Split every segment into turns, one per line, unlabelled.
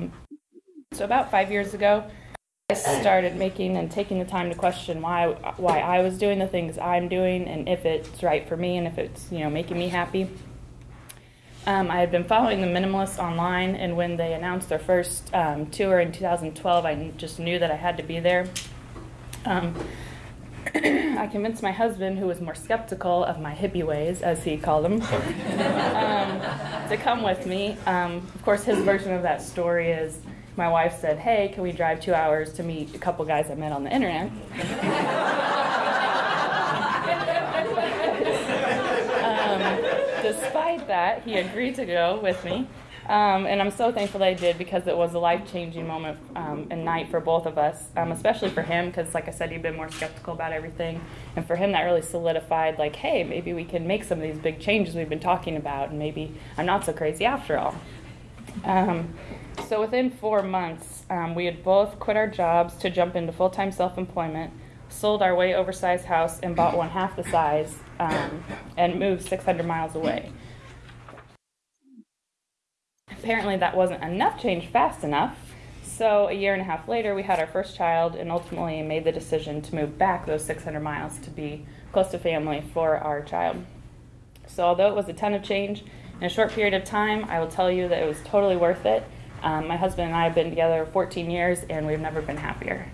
Um, so about five years ago, I started making and taking the time to question why why I was doing the things I'm doing and if it's right for me and if it's you know making me happy. Um, I had been following the Minimalists online, and when they announced their first um, tour in 2012, I just knew that I had to be there. Um, I convinced my husband, who was more skeptical of my hippie ways, as he called them, um, to come with me. Um, of course, his version of that story is my wife said, Hey, can we drive two hours to meet a couple guys I met on the internet? Um, despite that, he agreed to go with me. Um, and I'm so thankful that he did because it was a life changing moment um, and night for both of us, um, especially for him because, like I said, he'd been more skeptical about everything. And for him, that really solidified, like, hey, maybe we can make some of these big changes we've been talking about, and maybe I'm not so crazy after all. Um, so within four months, um, we had both quit our jobs to jump into full time self employment, sold our way oversized house, and bought one half the size, um, and moved 600 miles away apparently that wasn't enough change fast enough. So a year and a half later, we had our first child and ultimately made the decision to move back those 600 miles to be close to family for our child. So although it was a ton of change in a short period of time, I will tell you that it was totally worth it. Um, my husband and I have been together 14 years and we've never been happier.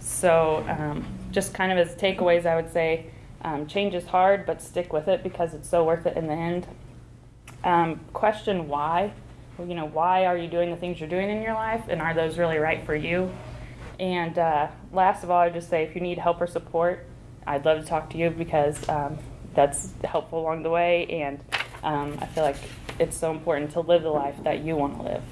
So um, just kind of as takeaways, I would say um, change is hard, but stick with it because it's so worth it in the end. Um, question why you know, why are you doing the things you're doing in your life, and are those really right for you? And uh, last of all, I just say if you need help or support, I'd love to talk to you because um, that's helpful along the way, and um, I feel like it's so important to live the life that you want to live.